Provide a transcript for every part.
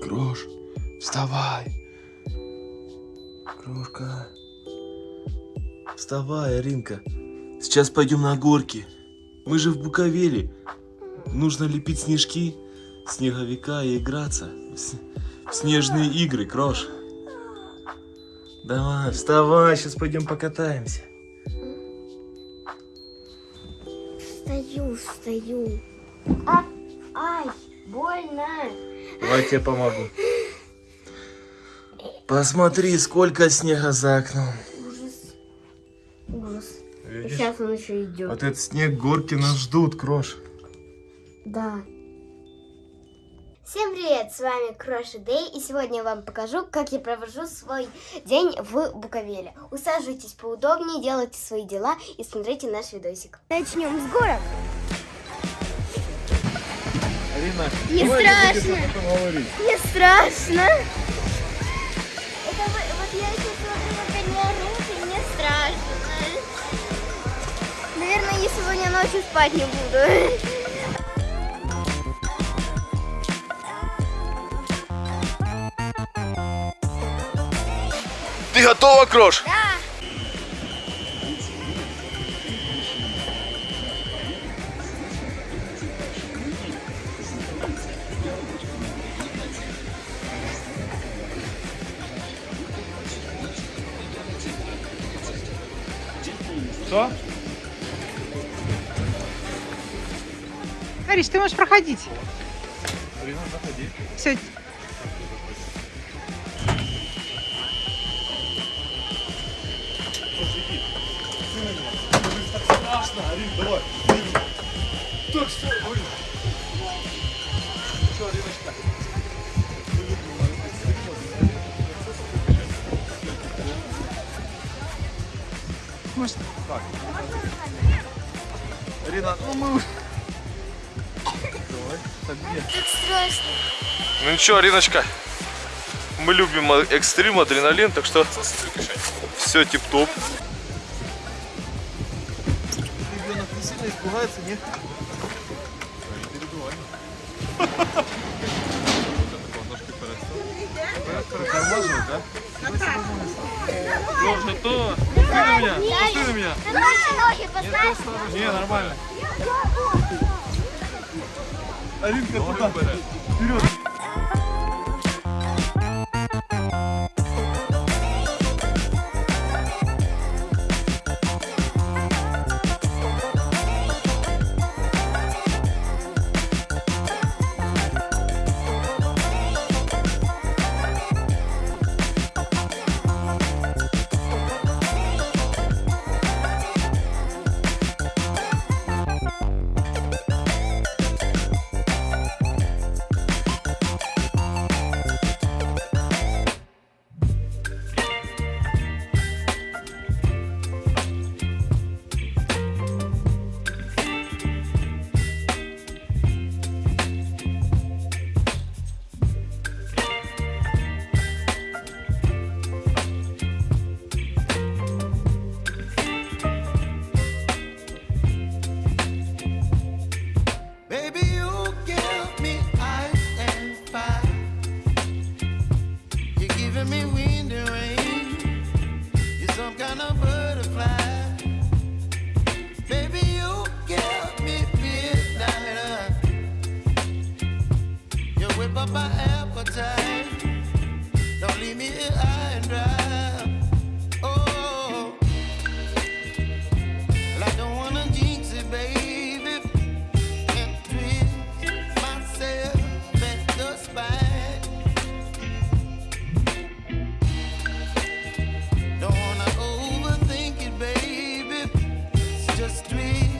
Крош, вставай. Крошка. Вставай, Аринка. Сейчас пойдем на горки. Мы же в Буковеле. Нужно лепить снежки, снеговика и играться. В снежные игры, Крош. Давай, вставай, сейчас пойдем покатаемся. Стою, стою. А, ай, больно. Давай я тебе помогу. Посмотри, сколько снега за окном. Ужас. Ужас. И Видишь? сейчас он еще идет. Вот этот снег, горки нас ждут, Крош. Да. Привет, с вами Кроша Дэй, и сегодня я вам покажу, как я провожу свой день в Буковеле. Усаживайтесь поудобнее, делайте свои дела и смотрите наш видосик. Начнем с горок. Арина, Не страшно. Не страшно. Это вы- вот я сейчас смотрю на коня руки, мне страшно. Наверное, я сегодня ночью спать не буду. Готова, Крош? Да. Что? Ариш, ты можешь проходить. Арина, заходи. Все. Давай. Так что, ой. Что, Ариночка? Может, Так. Арина, ну мы уже... Давай, так где? Так страшно. Ну ничего, Ариночка, мы любим э, экстрим, адреналин, так что все тип-топ. Испугается, нет? Тормаживать, да? Сложно то. Посмотри на меня, посмотри на меня. Не, нормально. Аринка туда. Вперед. just dream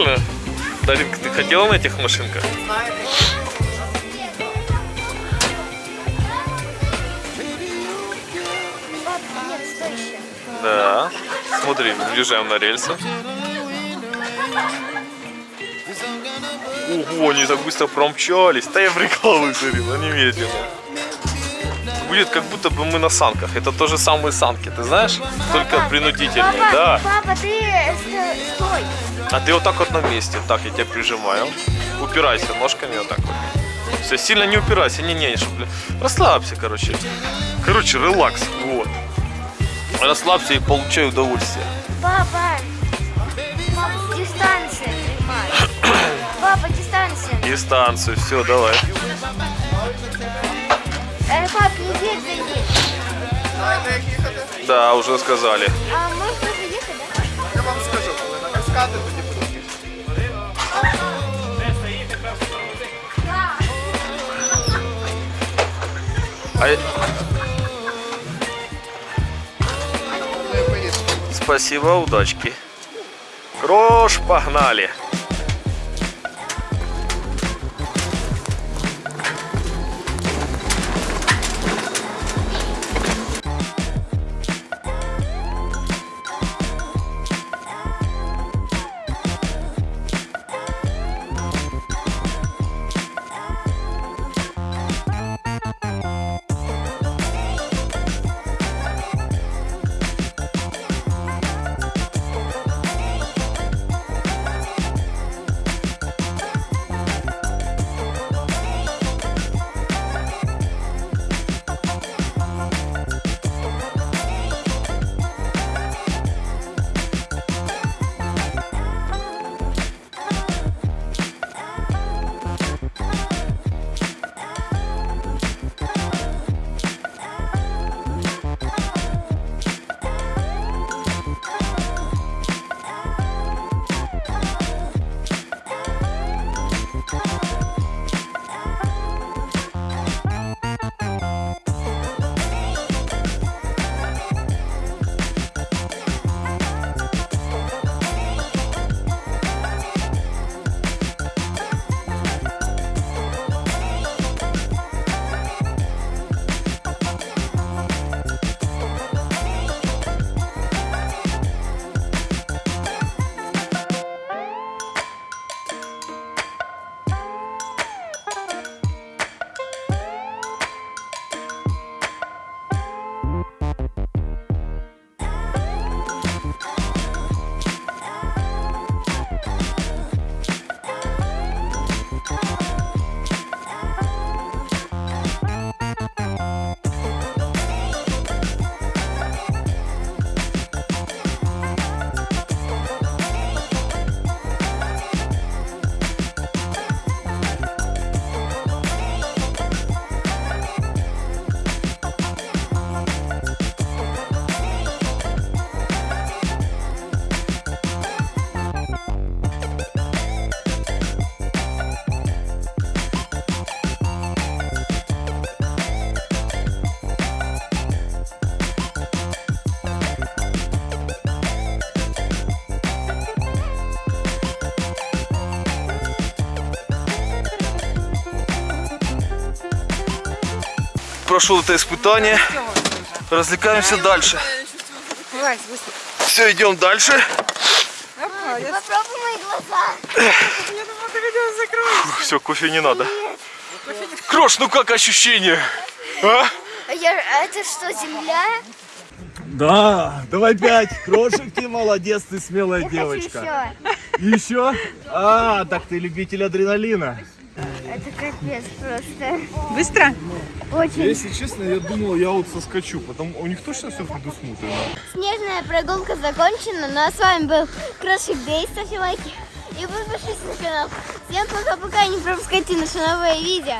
Прикольно. Даринка, ты хотела на этих машинках? Да. Смотри, въезжаем на рельсы. Ого, они так быстро промчались. Да я прикалываюсь, Дарин, они медленно. Будет как будто бы мы на санках. Это то же самые санки, ты знаешь? Только принудительные, Папа, да. папа, ты э, ст- стой. А ты вот так вот на месте. Так, я тебя прижимаю. Упирайся ножками вот так вот. Все, сильно не упирайся. Не-не, чтобы... Расслабься, короче. Короче, релакс. Вот. Расслабься и получай удовольствие. Папа, папа, дистанция. Папа, дистанция. Дистанцию, все, давай. Э, пап, не едь за ней. Да, уже сказали. А можно тоже ехать, да? Я вам скажу, коли на каскади, тоді будемо. А... Спасибо, удачки. Крош, погнали. Прошел это испытание. Развлекаемся дальше. Все, идем дальше. Все, кофе не надо. Крош, ну как ощущение? А? А я, это что, земля? Да, давай пять. Крошек, ты молодец, ты смелая Я девочка. еще. Еще? А, так ты любитель адреналина. Это капец просто. Быстро? Очень. Если честно, я думал, я вот соскочу, потому у них точно все предусмотрено. Снежная прогулка закончена, ну а с вами был Крошик Дэй, ставьте лайки. И подпишись на канал. Всем пока-пока, не пропускайте наши новые видео.